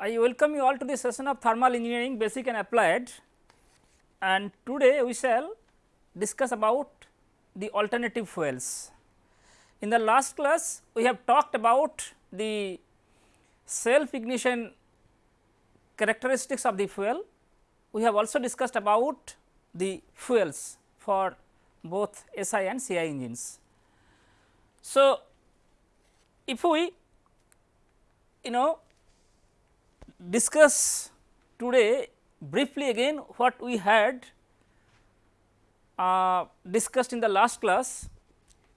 I welcome you all to the session of thermal engineering basic and applied and today we shall discuss about the alternative fuels. In the last class we have talked about the self ignition characteristics of the fuel. We have also discussed about the fuels for both SI and CI engines. So, if we you know discuss today briefly again what we had uh, discussed in the last class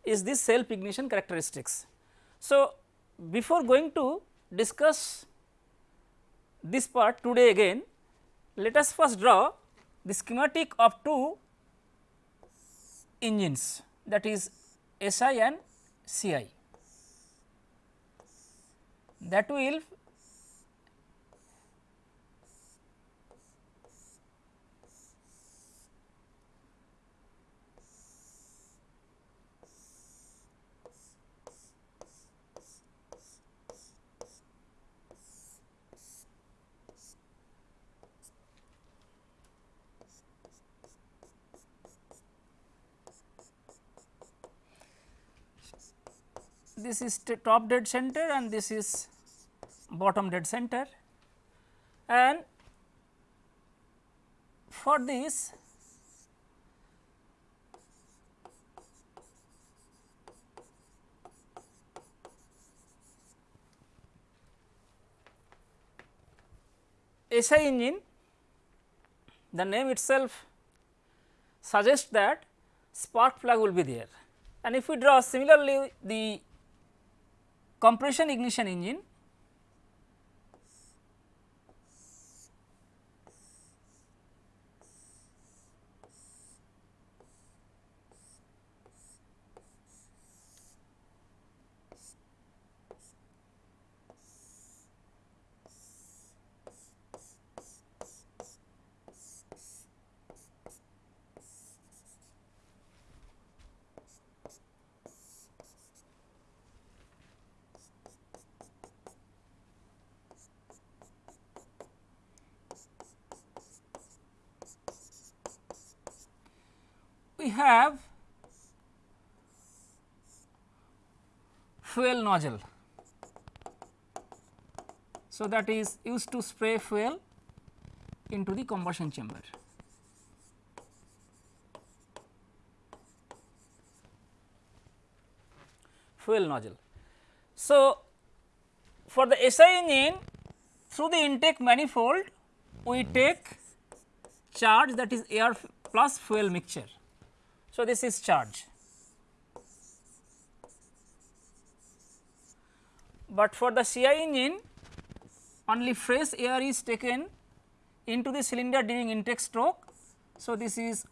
is this self ignition characteristics. So, before going to discuss this part today again, let us first draw the schematic of two engines that is SI and CI that will this is top dead center and this is bottom dead center. And for this SI engine the name itself suggests that spark plug will be there. And if we draw similarly the compression ignition engine we have fuel nozzle. So, that is used to spray fuel into the combustion chamber. Fuel nozzle. So, for the SI engine through the intake manifold we take charge that is air plus fuel mixture. So, this is charge. But for the CI engine only fresh air is taken into the cylinder during intake stroke. So, this is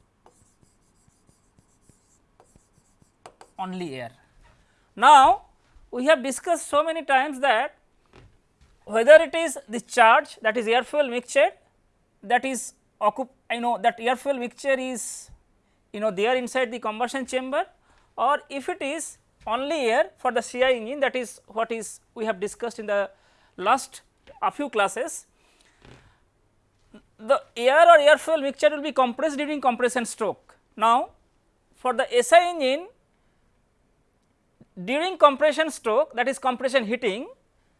only air. Now, we have discussed so many times that whether it is the charge that is air fuel mixture that is I know that air fuel mixture is you know they are inside the combustion chamber or if it is only air for the CI engine that is what is we have discussed in the last a few classes. The air or air fuel mixture will be compressed during compression stroke. Now, for the SI engine during compression stroke that is compression heating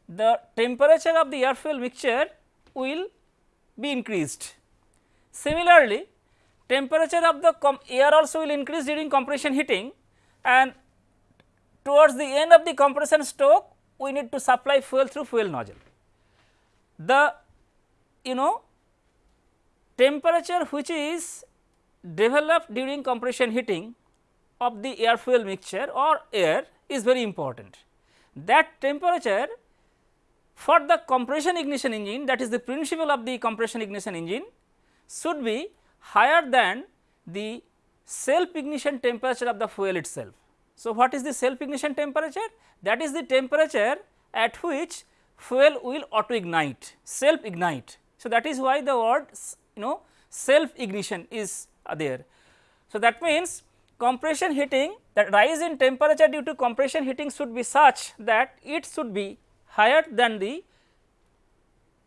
the temperature of the air fuel mixture will be increased. Similarly, temperature of the air also will increase during compression heating and towards the end of the compression stroke we need to supply fuel through fuel nozzle. The you know temperature which is developed during compression heating of the air fuel mixture or air is very important. That temperature for the compression ignition engine that is the principle of the compression ignition engine should be higher than the self ignition temperature of the fuel itself. So, what is the self ignition temperature? That is the temperature at which fuel will auto ignite, self ignite. So, that is why the word you know self ignition is there. So, that means compression heating that rise in temperature due to compression heating should be such that it should be higher than the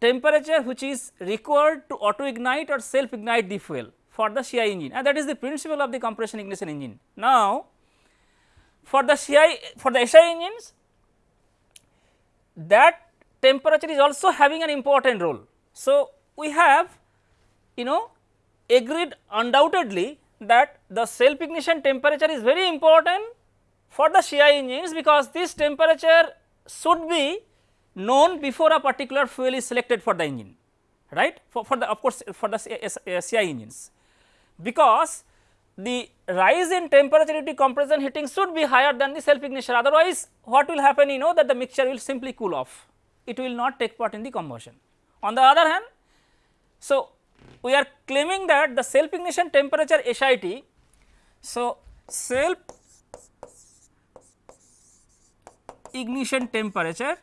temperature which is required to auto ignite or self ignite the fuel for the CI engine and that is the principle of the compression ignition engine. Now, for the CI for the SI engines that temperature is also having an important role. So, we have you know agreed undoubtedly that the self ignition temperature is very important for the CI engines because this temperature should be known before a particular fuel is selected for the engine right? For, for the of course for the CI engines. Because the rise in temperature due to compression heating should be higher than the self ignition otherwise what will happen you know that the mixture will simply cool off. It will not take part in the combustion. On the other hand so we are claiming that the self ignition temperature SIT so self ignition temperature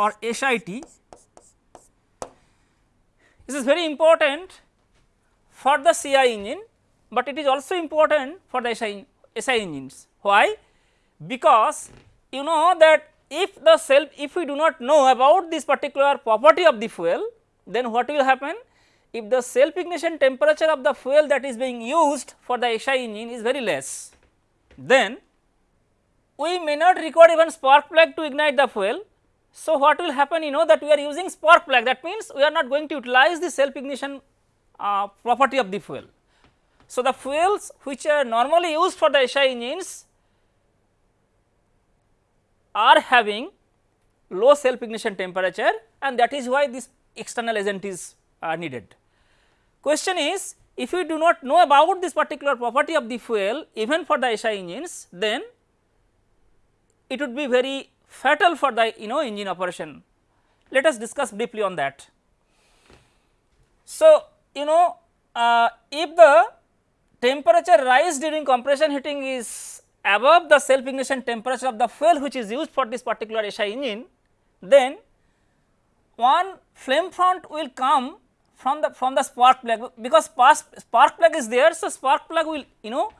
or SIT this is very important for the CI engine, but it is also important for the SI, SI engines. Why? Because you know that if the self if we do not know about this particular property of the fuel, then what will happen? If the self ignition temperature of the fuel that is being used for the SI engine is very less, then we may not require even spark plug to ignite the fuel so, what will happen you know that we are using spark plug that means we are not going to utilize the self ignition uh, property of the fuel. So, the fuels which are normally used for the SI engines are having low self ignition temperature and that is why this external agent is uh, needed. Question is if we do not know about this particular property of the fuel even for the SI engines then it would be very fatal for the you know engine operation. Let us discuss briefly on that. So, you know uh, if the temperature rise during compression heating is above the self ignition temperature of the fuel which is used for this particular SI engine, then one flame front will come from the from the spark plug because spark plug is there. So, spark plug will you know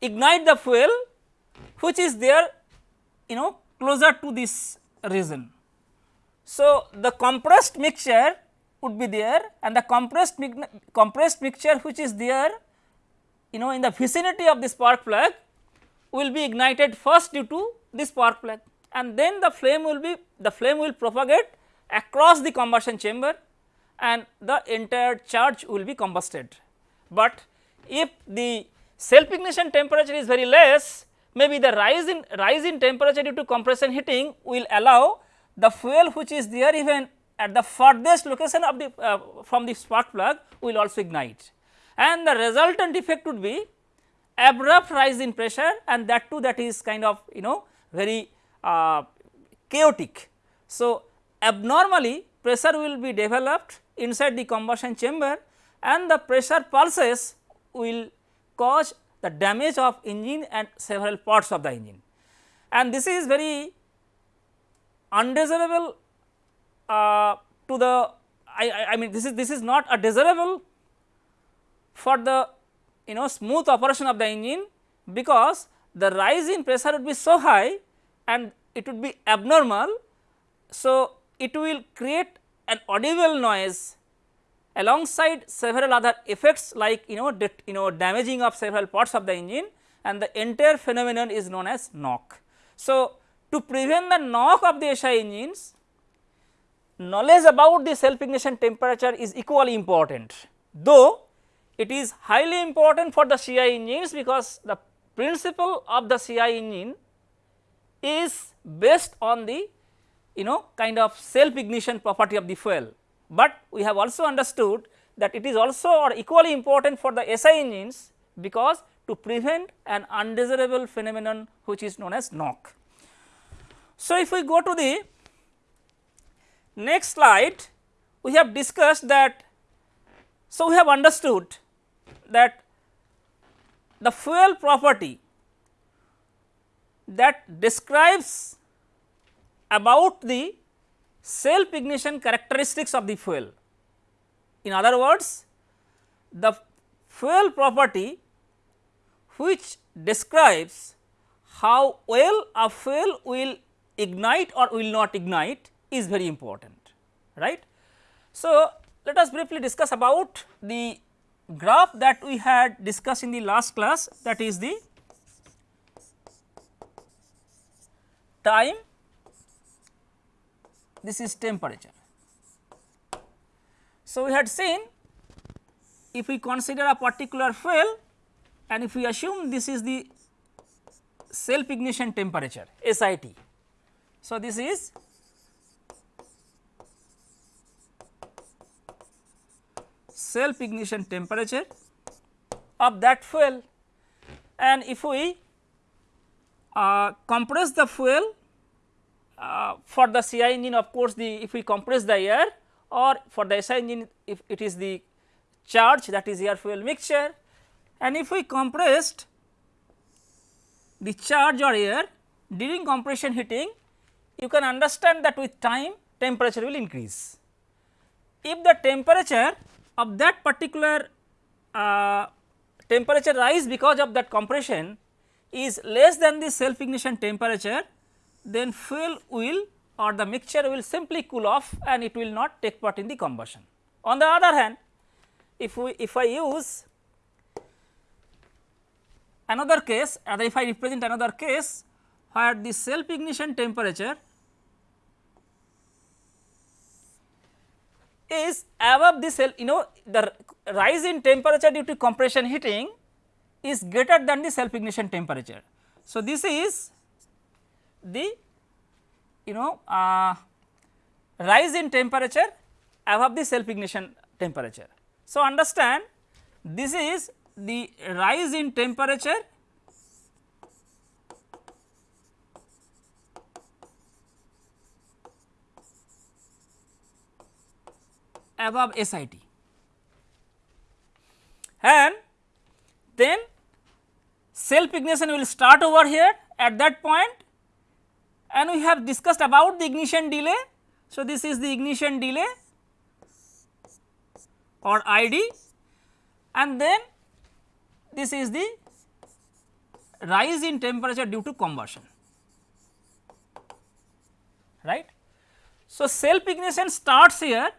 ignite the fuel which is there you know closer to this region. So, the compressed mixture would be there and the compressed compressed mixture which is there you know in the vicinity of the spark plug will be ignited first due to the spark plug and then the flame will be the flame will propagate across the combustion chamber and the entire charge will be combusted. But if the self ignition temperature is very less maybe the rise in rise in temperature due to compression heating will allow the fuel which is there even at the furthest location of the uh, from the spark plug will also ignite and the resultant effect would be abrupt rise in pressure and that too that is kind of you know very uh, chaotic. So, abnormally pressure will be developed inside the combustion chamber and the pressure pulses will cause the damage of engine and several parts of the engine. And this is very undesirable uh, to the I, I mean this is this is not a desirable for the you know smooth operation of the engine because the rise in pressure would be so high and it would be abnormal. So, it will create an audible noise alongside several other effects like you know you know damaging of several parts of the engine and the entire phenomenon is known as knock. So, to prevent the knock of the SI engines knowledge about the self ignition temperature is equally important though it is highly important for the CI engines because the principle of the CI engine is based on the you know kind of self ignition property of the fuel but we have also understood that it is also or equally important for the SI engines because to prevent an undesirable phenomenon which is known as knock. So, if we go to the next slide we have discussed that so we have understood that the fuel property that describes about the self ignition characteristics of the fuel. In other words, the fuel property which describes how well a fuel will ignite or will not ignite is very important right. So, let us briefly discuss about the graph that we had discussed in the last class that is the time this is temperature. So, we had seen if we consider a particular fuel and if we assume this is the self ignition temperature SIT. So, this is self ignition temperature of that fuel and if we uh, compress the fuel uh, for the CI engine of course, the if we compress the air or for the SI engine if it is the charge that is air fuel mixture and if we compressed the charge or air during compression heating you can understand that with time temperature will increase. If the temperature of that particular uh, temperature rise because of that compression is less than the self ignition temperature then fuel will or the mixture will simply cool off and it will not take part in the combustion. On the other hand if we if I use another case and if I represent another case where the self ignition temperature is above the cell you know the rise in temperature due to compression heating is greater than the self ignition temperature. So, this is the you know uh, rise in temperature above the self ignition temperature. So, understand this is the rise in temperature above SIT and then self ignition will start over here at that point and we have discussed about the ignition delay. So, this is the ignition delay or ID and then this is the rise in temperature due to combustion right. So, self ignition starts here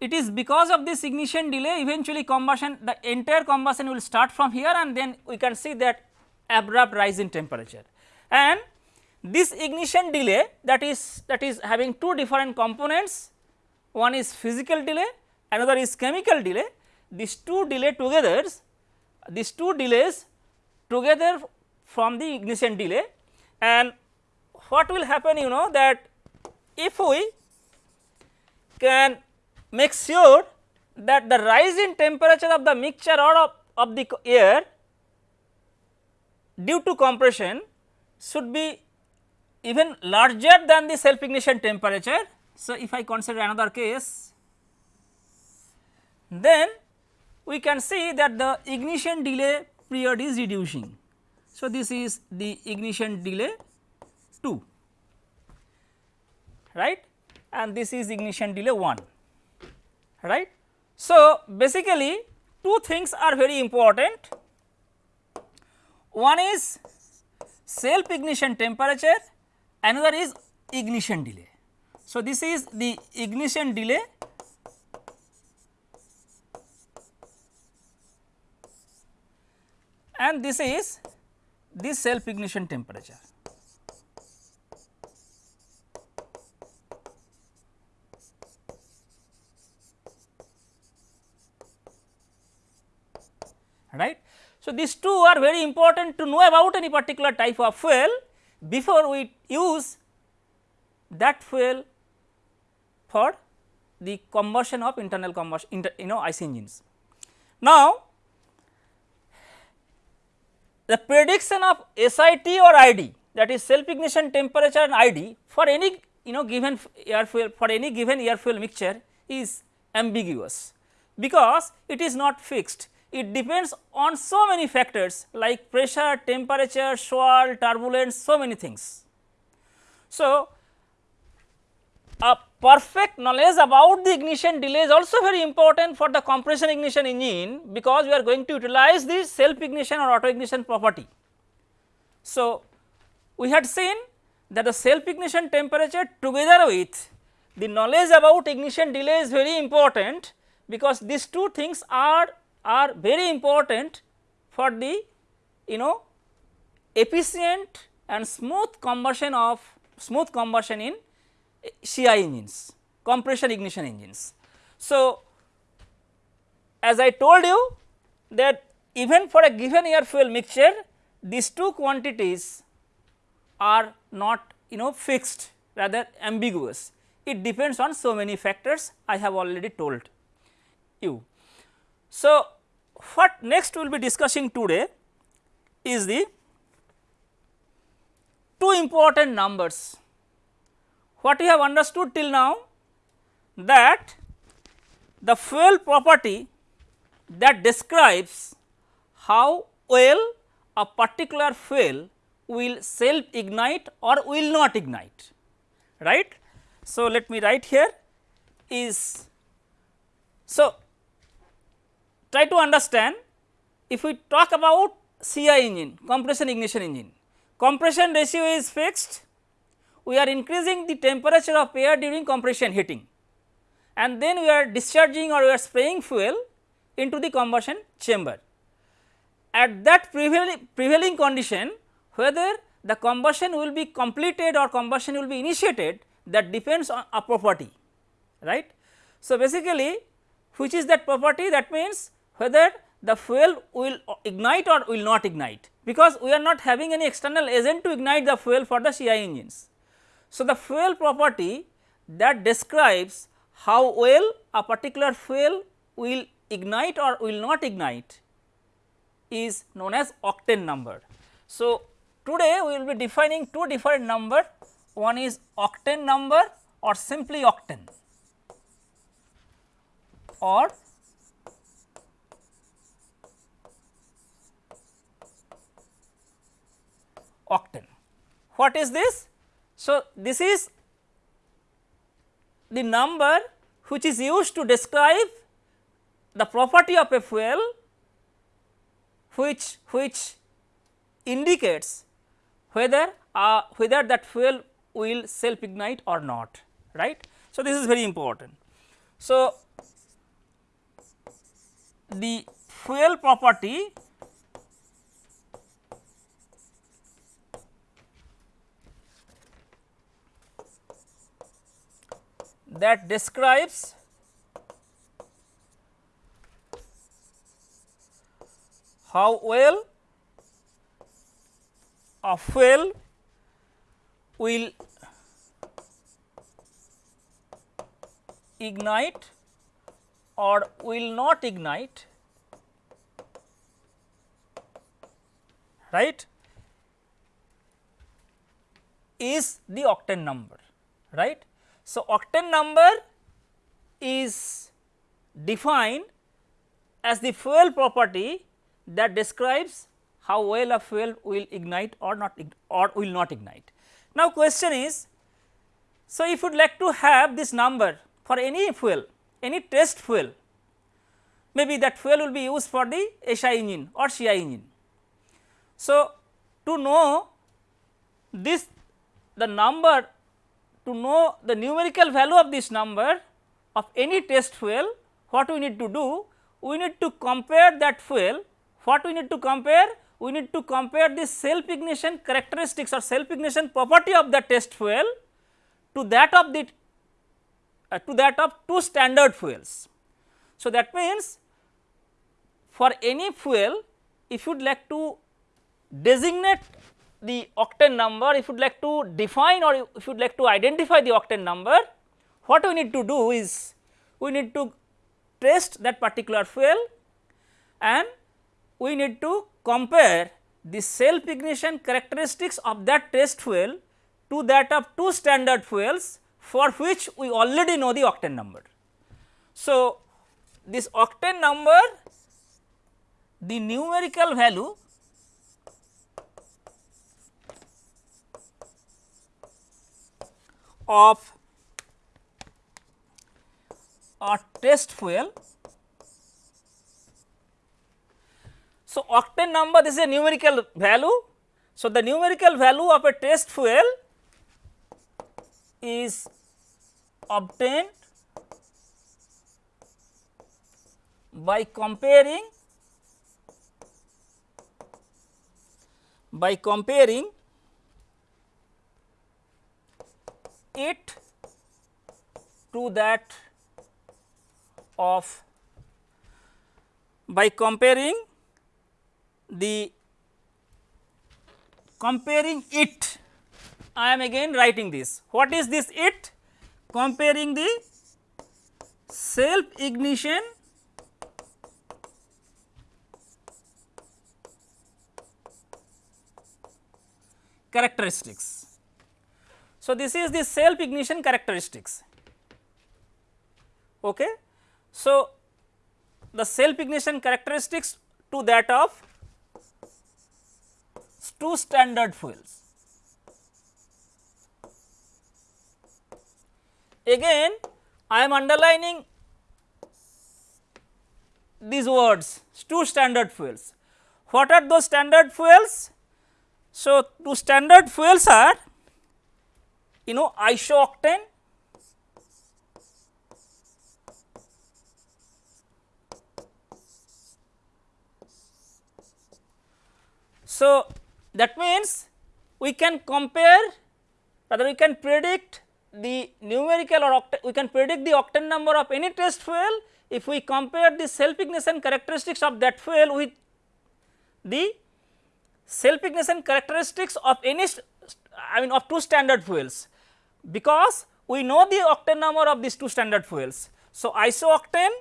it is because of this ignition delay eventually combustion the entire combustion will start from here and then we can see that abrupt rise in temperature and this ignition delay that is that is having two different components. One is physical delay another is chemical delay. These two delay together these two delays together from the ignition delay. And what will happen you know that if we can make sure that the rise in temperature of the mixture or of, of the air due to compression should be even larger than the self ignition temperature. So, if I consider another case then we can see that the ignition delay period is reducing. So, this is the ignition delay 2 right and this is ignition delay 1 right. So, basically two things are very important one is self ignition temperature another is ignition delay. So, this is the ignition delay and this is the self ignition temperature. right. So, these two are very important to know about any particular type of fuel before we use that fuel for the combustion of internal combustion inter, you know IC engines. Now, the prediction of SIT or ID that is self ignition temperature and ID for any you know given air fuel for any given air fuel mixture is ambiguous because it is not fixed it depends on so many factors like pressure, temperature, swirl, turbulence, so many things. So, a perfect knowledge about the ignition delay is also very important for the compression ignition engine because we are going to utilize this self ignition or auto ignition property. So, we had seen that the self ignition temperature together with the knowledge about ignition delay is very important because these two things are are very important for the you know efficient and smooth combustion of smooth combustion in CI engines compression ignition engines. So, as I told you that even for a given air fuel mixture these two quantities are not you know fixed rather ambiguous it depends on so many factors I have already told you. So, what next we will be discussing today is the two important numbers. What we have understood till now that the fuel property that describes how well a particular fuel will self ignite or will not ignite right. So, let me write here is so try to understand if we talk about CI engine compression ignition engine compression ratio is fixed we are increasing the temperature of air during compression heating and then we are discharging or we are spraying fuel into the combustion chamber. At that prevailing, prevailing condition whether the combustion will be completed or combustion will be initiated that depends on a property right. So, basically which is that property that means whether the fuel will ignite or will not ignite because we are not having any external agent to ignite the fuel for the CI engines. So, the fuel property that describes how well a particular fuel will ignite or will not ignite is known as octane number. So, today we will be defining two different number one is octane number or simply octane or octane. What is this? So, this is the number which is used to describe the property of a fuel which which indicates whether uh, whether that fuel will self ignite or not right. So, this is very important. So, the fuel property that describes how well a fuel will ignite or will not ignite right is the octane number right. So, octane number is defined as the fuel property that describes how well a fuel will ignite or not or will not ignite. Now, question is so if you would like to have this number for any fuel any test fuel maybe that fuel will be used for the SI engine or CI engine. So, to know this the number to know the numerical value of this number of any test fuel what we need to do? We need to compare that fuel. What we need to compare? We need to compare the self ignition characteristics or self ignition property of the test fuel to that of the uh, to that of two standard fuels. So, that means for any fuel if you would like to designate the octane number if you would like to define or if you would like to identify the octane number what we need to do is we need to test that particular fuel and we need to compare the self ignition characteristics of that test fuel to that of two standard fuels for which we already know the octane number. So, this octane number the numerical value of a test fuel So, octane number this is a numerical value. So, the numerical value of a test fuel is obtained by comparing by comparing it to that of by comparing the comparing it I am again writing this. What is this it? Comparing the self ignition characteristics. So, this is the self ignition characteristics. Okay. So, the self ignition characteristics to that of two standard fuels. Again I am underlining these words two standard fuels. What are those standard fuels? So, two standard fuels are you know isooctane? So, that means we can compare rather we can predict the numerical or we can predict the octane number of any test fuel if we compare the self ignition characteristics of that fuel with the self ignition characteristics of any I mean of two standard fuels because we know the octane number of these two standard fuels. So, isooctane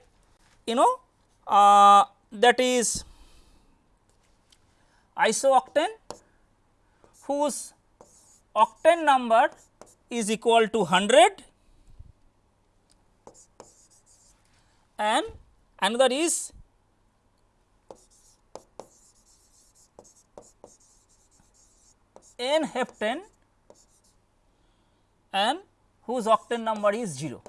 you know uh, that is isooctane whose octane number is equal to 100 and another is n heptane and whose octane number is 0.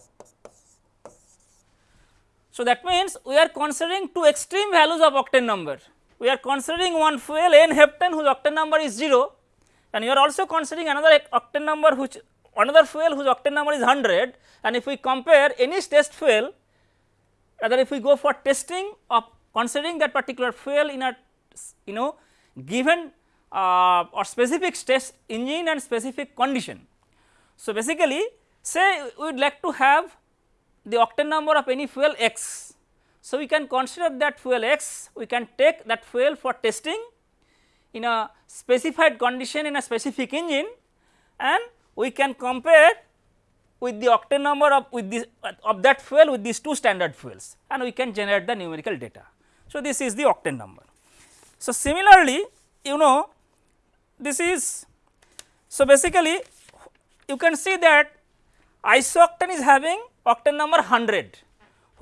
So, that means we are considering two extreme values of octane number. We are considering one fuel n heptane whose octane number is 0 and you are also considering another octane number which another fuel whose octane number is 100 and if we compare any test fuel rather if we go for testing of considering that particular fuel in a you know given uh, or specific test engine and specific condition. So, basically say we would like to have the octane number of any fuel x. So, we can consider that fuel x, we can take that fuel for testing in a specified condition in a specific engine and we can compare with the octane number of with this of that fuel with these two standard fuels and we can generate the numerical data. So, this is the octane number. So, similarly you know this is so basically you can see that isooctane is having octane number 100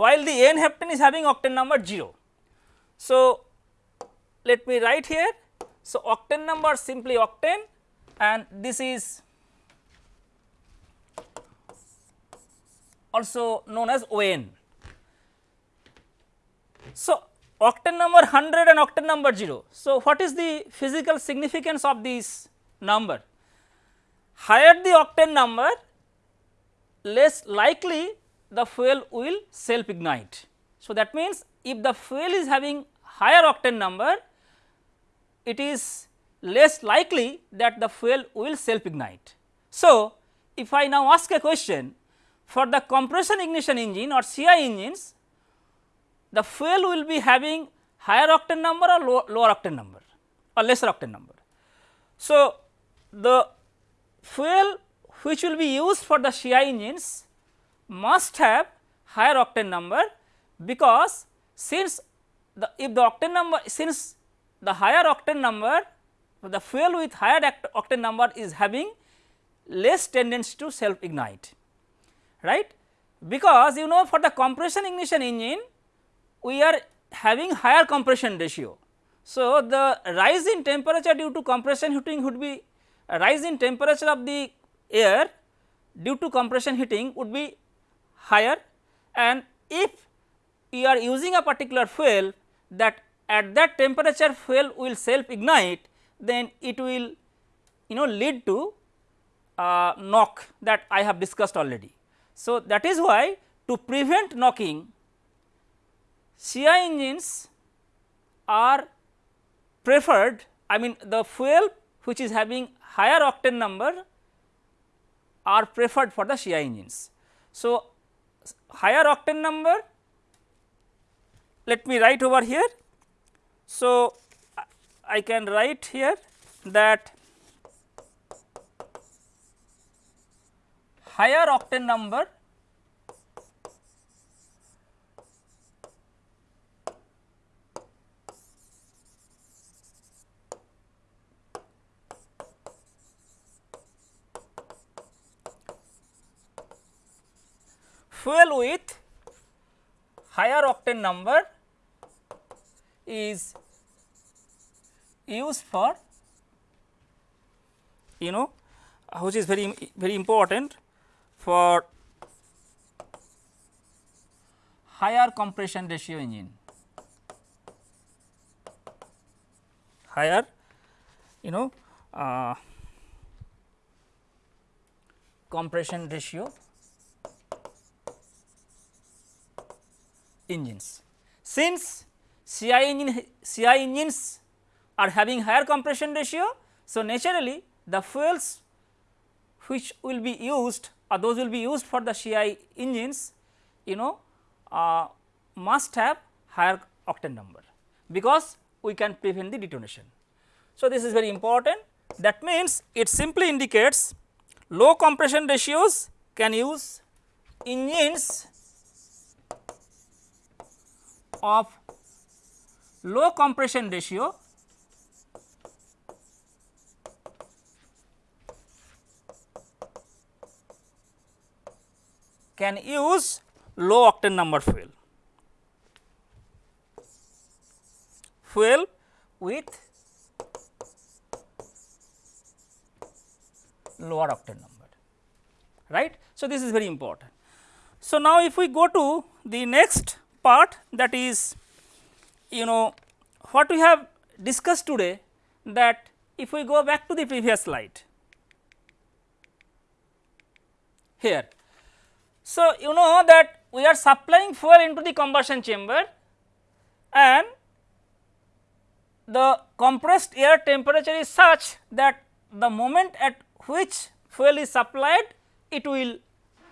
while the n heptane is having octane number 0. So, let me write here. So, octane number simply octane and this is also known as ON. So, octane number 100 and octane number 0. So, what is the physical significance of this number? Higher the octane number less likely the fuel will self ignite. So, that means if the fuel is having higher octane number it is less likely that the fuel will self ignite. So, if I now ask a question for the compression ignition engine or CI engines the fuel will be having higher octane number or low, lower octane number or lesser octane number. So, the fuel which will be used for the CI engines must have higher octane number because since the if the octane number since the higher octane number the fuel with higher octane number is having less tendency to self ignite right because you know for the compression ignition engine we are having higher compression ratio. So, the rise in temperature due to compression heating would be rise in temperature of the air due to compression heating would be higher and if you are using a particular fuel that at that temperature fuel will self ignite then it will you know lead to uh, knock that I have discussed already. So, that is why to prevent knocking CI engines are preferred I mean the fuel which is having higher octane number are preferred for the CI engines. So, higher octane number let me write over here. So, I can write here that higher octane number fuel with higher octane number is used for you know which is very very important for higher compression ratio engine. Higher you know uh, compression ratio engines. Since CI engine CI engines are having higher compression ratio. So, naturally the fuels which will be used or those will be used for the CI engines you know uh, must have higher octane number because we can prevent the detonation. So, this is very important that means it simply indicates low compression ratios can use engines of low compression ratio can use low octane number fuel. Fuel with lower octane number right. So, this is very important. So, now if we go to the next part that is you know what we have discussed today that if we go back to the previous slide here. So, you know that we are supplying fuel into the combustion chamber and the compressed air temperature is such that the moment at which fuel is supplied it will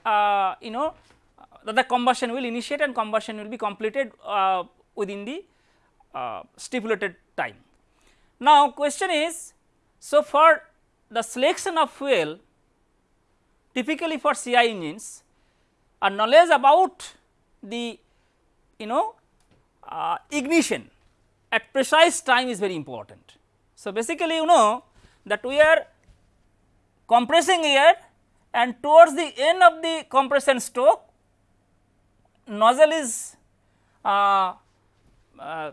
uh, you know that the combustion will initiate and combustion will be completed uh, within the uh, stipulated time. Now, question is so for the selection of fuel typically for CI engines a knowledge about the you know uh, ignition at precise time is very important. So, basically you know that we are compressing air and towards the end of the compression stroke nozzle is uh, uh,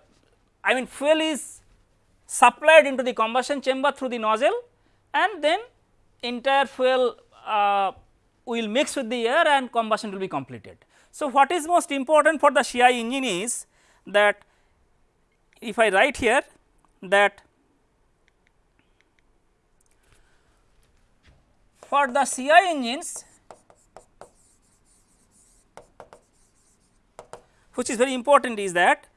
I mean fuel is supplied into the combustion chamber through the nozzle and then entire fuel uh, will mix with the air and combustion will be completed. So, what is most important for the CI engine is that if I write here that for the CI engines which is very important is that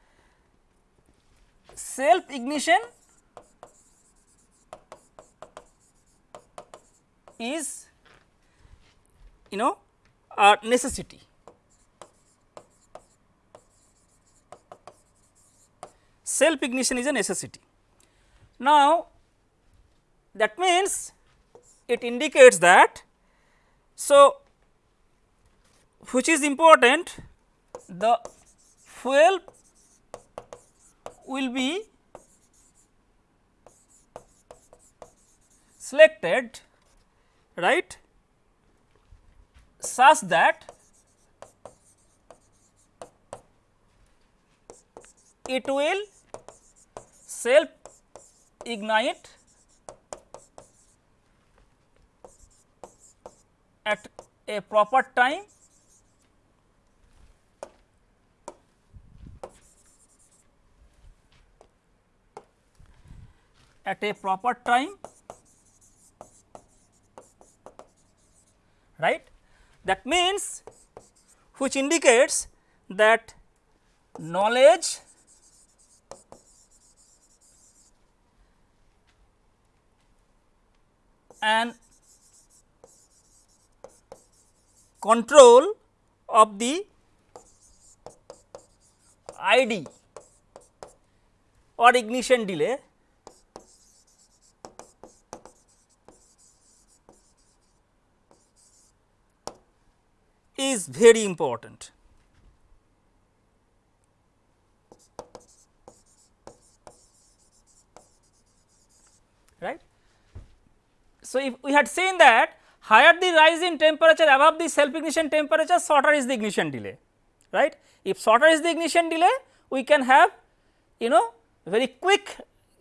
self ignition is you know a necessity. Self ignition is a necessity. Now, that means it indicates that so which is important the fuel will be selected right? Such that it will self ignite at a proper time at a proper time right. That means which indicates that knowledge and control of the ID or ignition delay is very important. Right. So, if we had seen that higher the rise in temperature above the self ignition temperature shorter is the ignition delay right. If shorter is the ignition delay we can have you know very quick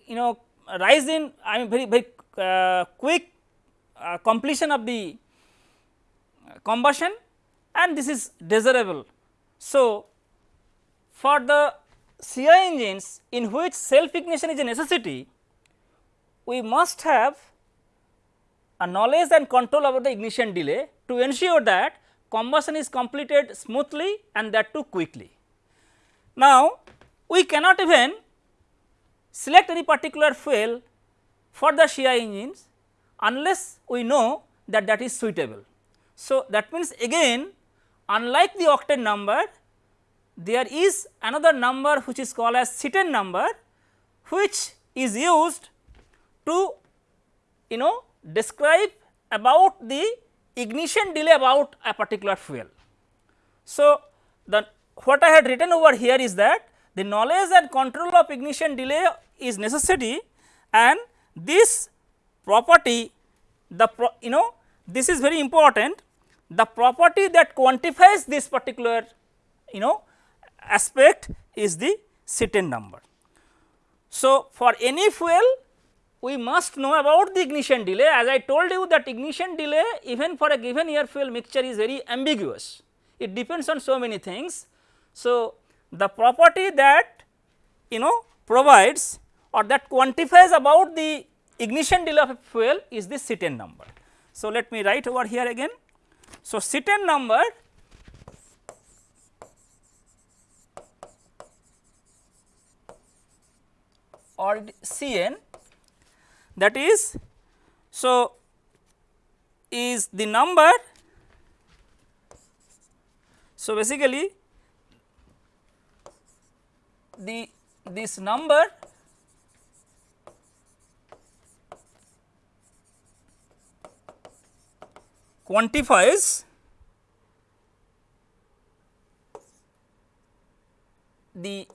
you know rise in I mean very very uh, quick uh, completion of the combustion and this is desirable. So, for the CI engines in which self ignition is a necessity we must have a knowledge and control over the ignition delay to ensure that combustion is completed smoothly and that too quickly. Now, we cannot even select any particular fuel for the CI engines unless we know that that is suitable. So, that means again unlike the octane number there is another number which is called as Cetane number which is used to you know describe about the ignition delay about a particular fuel. So, the what I had written over here is that the knowledge and control of ignition delay is necessity and this property the pro, you know this is very important the property that quantifies this particular you know aspect is the Cetane number. So, for any fuel we must know about the ignition delay as I told you that ignition delay even for a given air fuel mixture is very ambiguous it depends on so many things. So, the property that you know provides or that quantifies about the ignition delay of a fuel is the Cetane number. So, let me write over here again. So, Cetane number or Cn that is so is the number so basically the this number quantifies the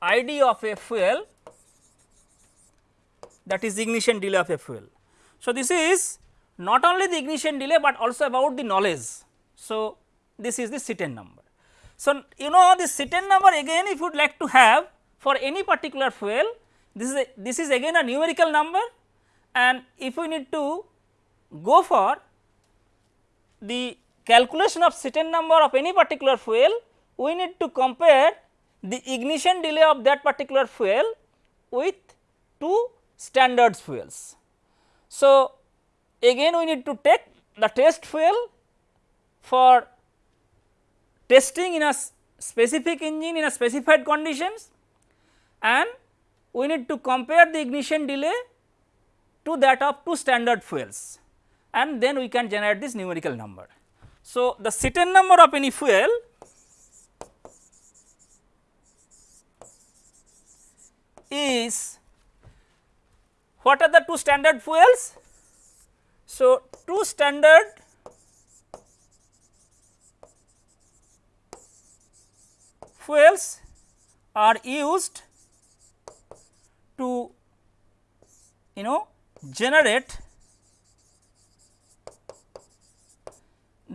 ID of a fuel that is ignition delay of a fuel. So, this is not only the ignition delay, but also about the knowledge. So, this is the Cetane number. So, you know the Cetane number again if you would like to have for any particular fuel this is a, this is again a numerical number and if we need to go for the calculation of Cetane number of any particular fuel we need to compare the ignition delay of that particular fuel with two standard fuels. So, again we need to take the test fuel for testing in a specific engine in a specified conditions and we need to compare the ignition delay to that of two standard fuels and then we can generate this numerical number. So, the cetane number of any fuel is what are the two standard fuels? So, two standard fuels are used to you know generate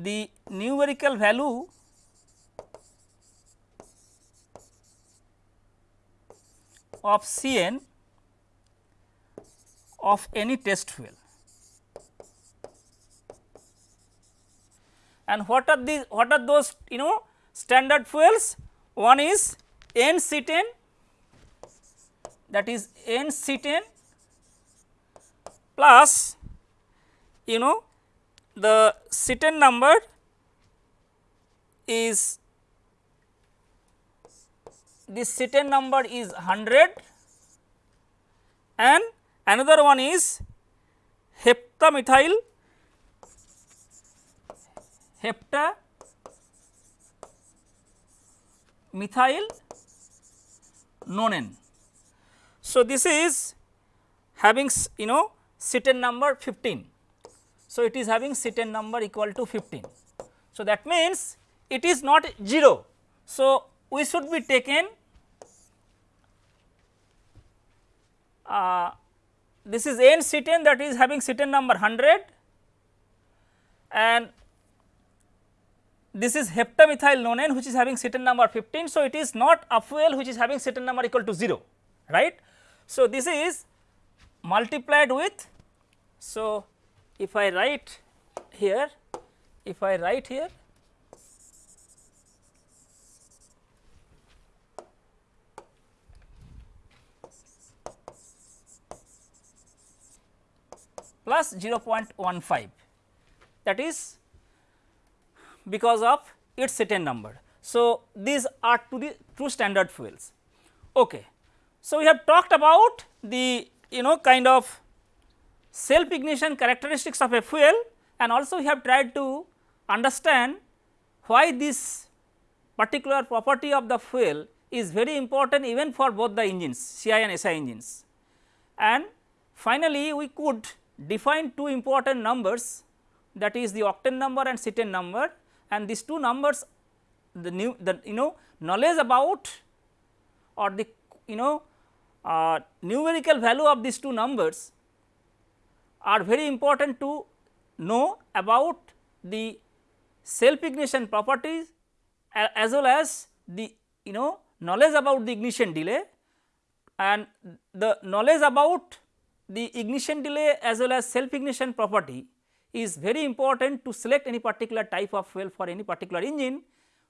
the numerical value of Cn of any test fuel. And what are these what are those you know standard fuels? One is N Cetane that is N Cetane plus you know the Cetane number is this Cetane number is 100 and another one is heptamethyl hepta methyl nonane. So, this is having you know Cetane number 15. So, it is having Cetane number equal to 15. So, that means it is not 0. So, we should be taken uh, this is n cetane that is having cetane number 100 and this is heptamethyl nonane which is having cetane number 15. So, it is not fuel which is having cetane number equal to 0 right. So, this is multiplied with. So, if I write here if I write here plus 0.15 that is because of its Cetane number. So, these are to the true standard fuels. Okay. So, we have talked about the you know kind of self ignition characteristics of a fuel and also we have tried to understand why this particular property of the fuel is very important even for both the engines CI and SI engines. And finally, we could define two important numbers that is the octane number and cetane number and these two numbers the new the you know knowledge about or the you know uh, numerical value of these two numbers are very important to know about the self ignition properties as well as the you know knowledge about the ignition delay and the knowledge about the ignition delay as well as self ignition property is very important to select any particular type of fuel for any particular engine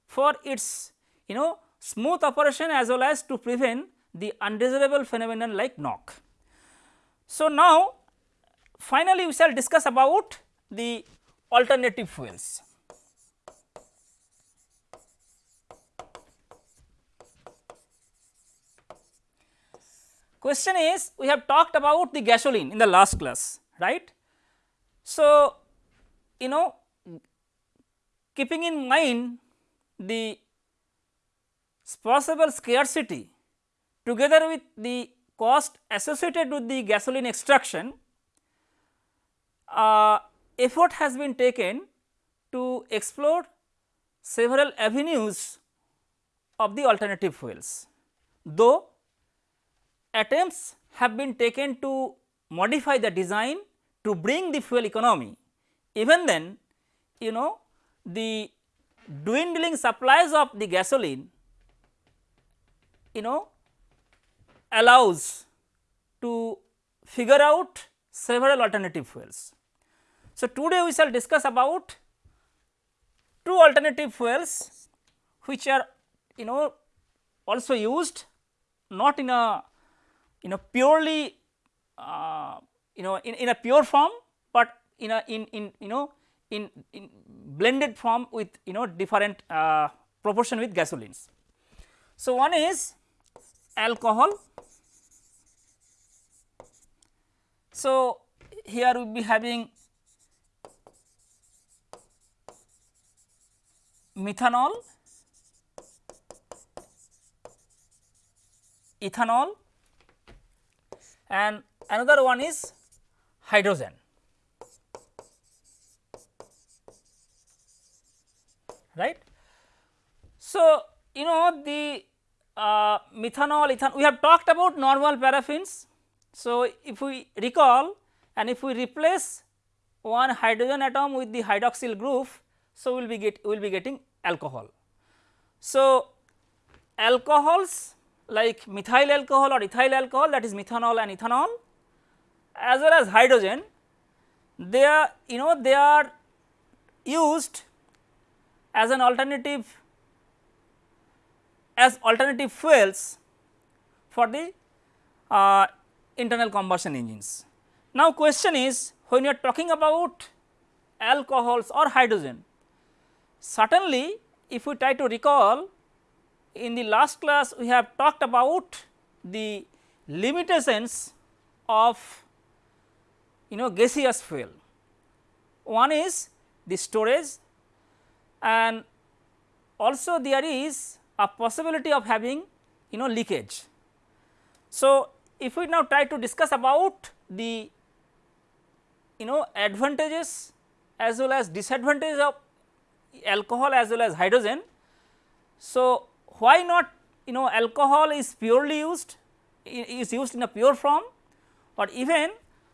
for its you know smooth operation as well as to prevent the undesirable phenomenon like knock. So, now finally, we shall discuss about the alternative fuels. Question is we have talked about the gasoline in the last class right. So, you know keeping in mind the possible scarcity together with the cost associated with the gasoline extraction, uh, effort has been taken to explore several avenues of the alternative fuels. Though attempts have been taken to modify the design to bring the fuel economy, even then you know the dwindling supplies of the gasoline you know allows to figure out several alternative fuels. So, today we shall discuss about two alternative fuels which are you know also used not in a you know purely uh, you know in, in a pure form, but in a in, in you know in, in blended form with you know different uh, proportion with gasolines. So, one is alcohol So, here we will be having methanol, ethanol and another one is hydrogen. right. So, you know the uh, methanol, ethanol we have talked about normal paraffins so, if we recall and if we replace one hydrogen atom with the hydroxyl group, so we will be get we will be getting alcohol. So, alcohols like methyl alcohol or ethyl alcohol that is methanol and ethanol as well as hydrogen they are you know they are used as an alternative as alternative fuels for the uh, internal combustion engines. Now, question is when you are talking about alcohols or hydrogen. Certainly, if we try to recall in the last class we have talked about the limitations of you know gaseous fuel. One is the storage and also there is a possibility of having you know leakage. So, if we now try to discuss about the you know advantages as well as disadvantages of alcohol as well as hydrogen. So, why not you know alcohol is purely used is used in a pure form or even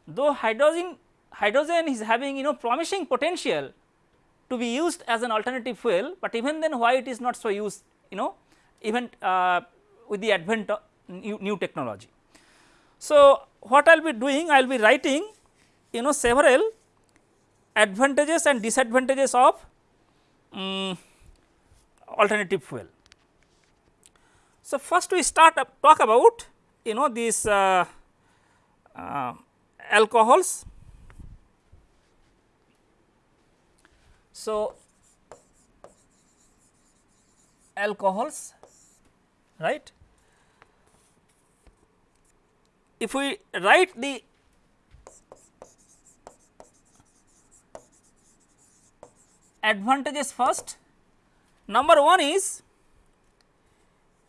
though hydrogen hydrogen is having you know promising potential to be used as an alternative fuel, but even then why it is not so used you know even uh, with the advent of new, new technology. So, what I will be doing I will be writing you know several advantages and disadvantages of um, alternative fuel. So, first we start up talk about you know these uh, uh, alcohols. So, alcohols right. If we write the advantages first, number 1 is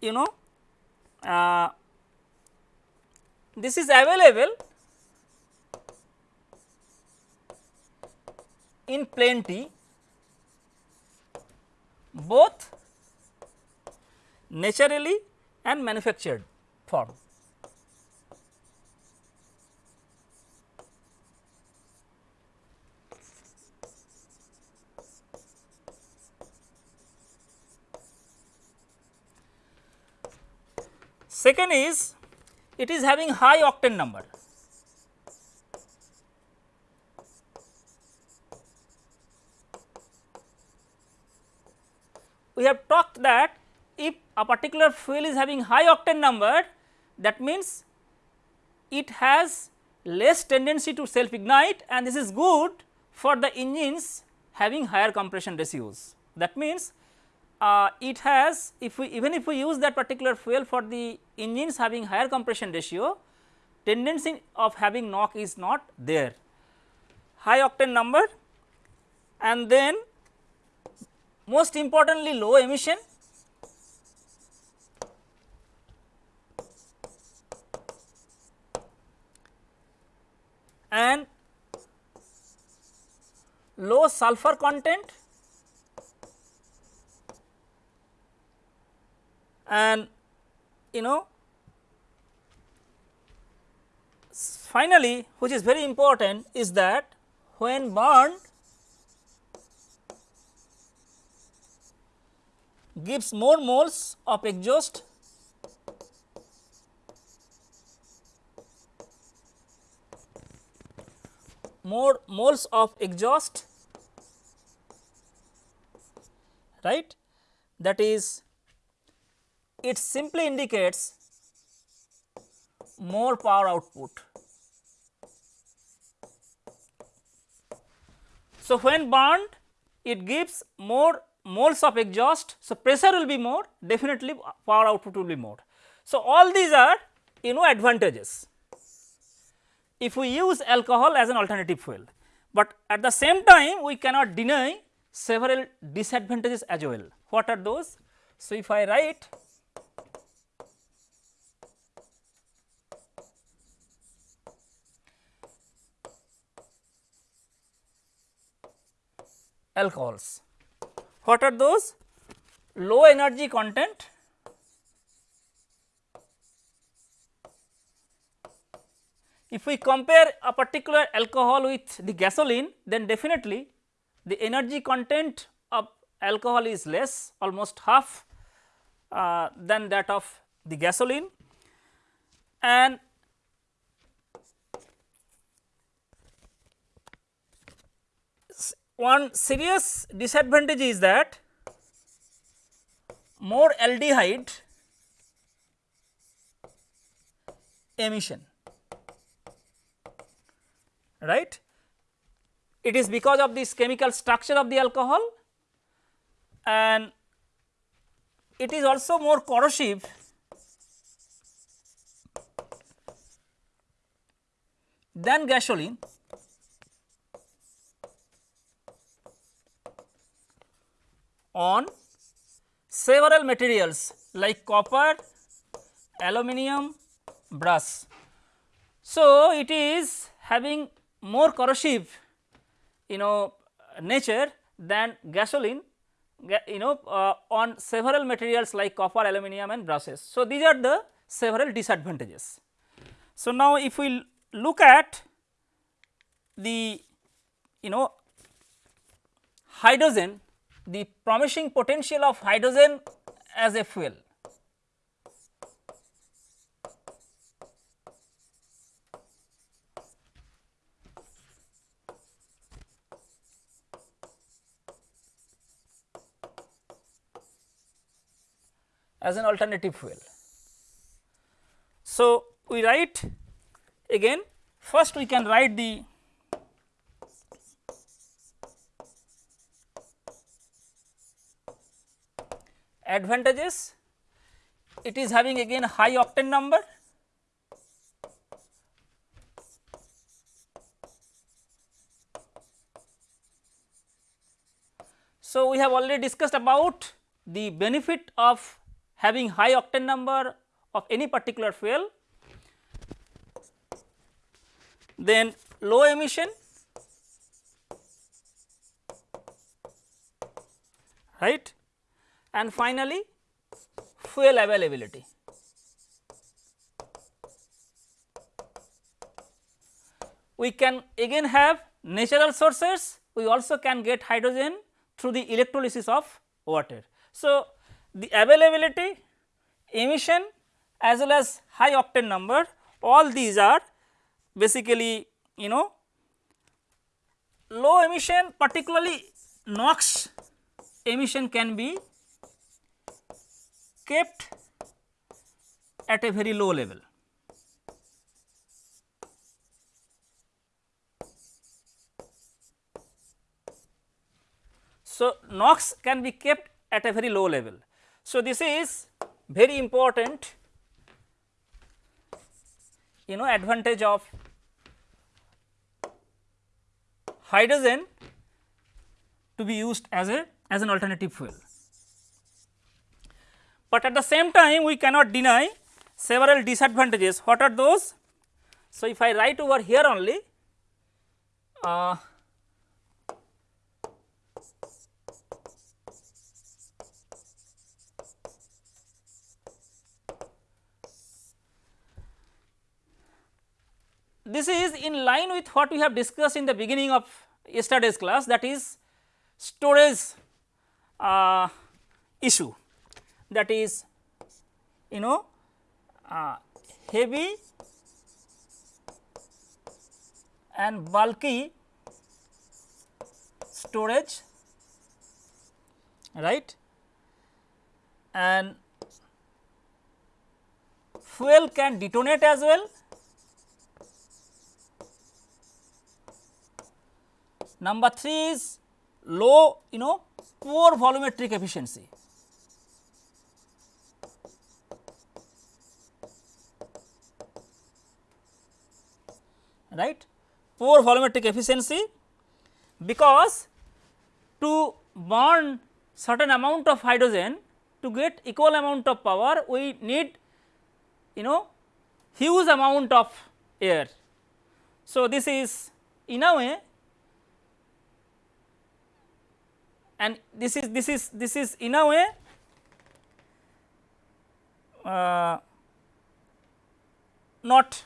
you know uh, this is available in plenty both naturally and manufactured form. Second is it is having high octane number. We have talked that if a particular fuel is having high octane number that means it has less tendency to self ignite and this is good for the engines having higher compression ratios. That means, uh, it has if we even if we use that particular fuel for the engines having higher compression ratio tendency of having knock is not there. High octane number and then most importantly low emission and low sulfur content and you know finally, which is very important is that when burned gives more moles of exhaust more moles of exhaust right? That is it simply indicates more power output. So, when burned it gives more moles of exhaust. So, pressure will be more definitely power output will be more. So, all these are you know advantages if we use alcohol as an alternative fuel, but at the same time we cannot deny several disadvantages as well. What are those? So, if I write alcohols. What are those? Low energy content, if we compare a particular alcohol with the gasoline then definitely the energy content of alcohol is less almost half uh, than that of the gasoline and one serious disadvantage is that more aldehyde emission right. it is because of this chemical structure of the alcohol and it is also more corrosive than gasoline on several materials like copper, aluminum, brass. So, it is having more corrosive you know nature than gasoline you know uh, on several materials like copper, aluminum and brushes. So, these are the several disadvantages. So, now if we look at the you know hydrogen the promising potential of hydrogen as a fuel. as an alternative fuel. So, we write again first we can write the advantages it is having again high octane number. So, we have already discussed about the benefit of having high octane number of any particular fuel, then low emission, right and finally fuel availability. We can again have natural sources, we also can get hydrogen through the electrolysis of water. So, the availability, emission as well as high octane number all these are basically you know low emission particularly NOx emission can be kept at a very low level. So, NOx can be kept at a very low level. So, this is very important you know advantage of hydrogen to be used as a as an alternative fuel. But at the same time we cannot deny several disadvantages. What are those? So, if I write over here only uh, this is in line with what we have discussed in the beginning of yesterday's class that is storage uh, issue that is you know uh, heavy and bulky storage right and fuel can detonate as well Number 3 is low you know poor volumetric efficiency. Right poor volumetric efficiency because to burn certain amount of hydrogen to get equal amount of power we need you know huge amount of air. So, this is in a way and this is this is this is in a way uh, not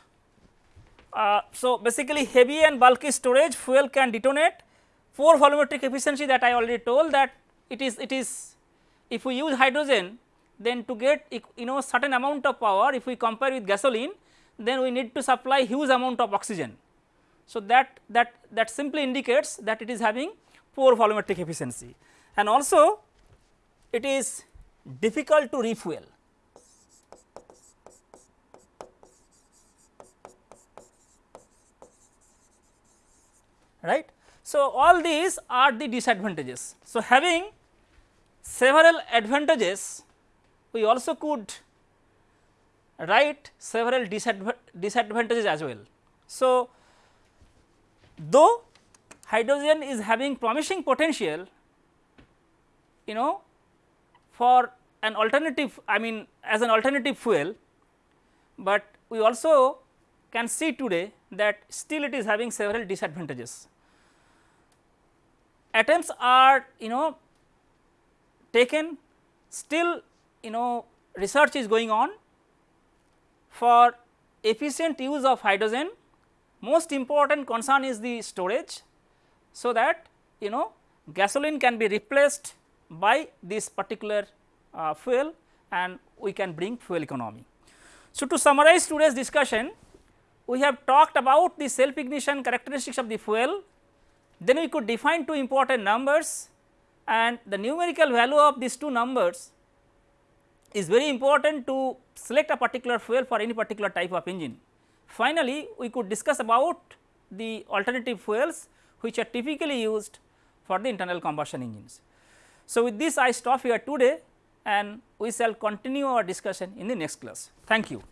uh, so basically heavy and bulky storage fuel can detonate poor volumetric efficiency that I already told that it is it is if we use hydrogen then to get you know certain amount of power if we compare with gasoline then we need to supply huge amount of oxygen. So, that that that simply indicates that it is having poor volumetric efficiency and also it is difficult to refuel. Right. So, all these are the disadvantages. So, having several advantages we also could write several disadvantages as well. So, though hydrogen is having promising potential you know for an alternative I mean as an alternative fuel, but we also can see today that still it is having several disadvantages. Attempts are you know taken still you know research is going on for efficient use of hydrogen most important concern is the storage. So, that you know gasoline can be replaced by this particular uh, fuel and we can bring fuel economy. So, to summarize today's discussion we have talked about the self ignition characteristics of the fuel, then we could define two important numbers and the numerical value of these two numbers is very important to select a particular fuel for any particular type of engine. Finally, we could discuss about the alternative fuels which are typically used for the internal combustion engines. So, with this I stop here today and we shall continue our discussion in the next class. Thank you.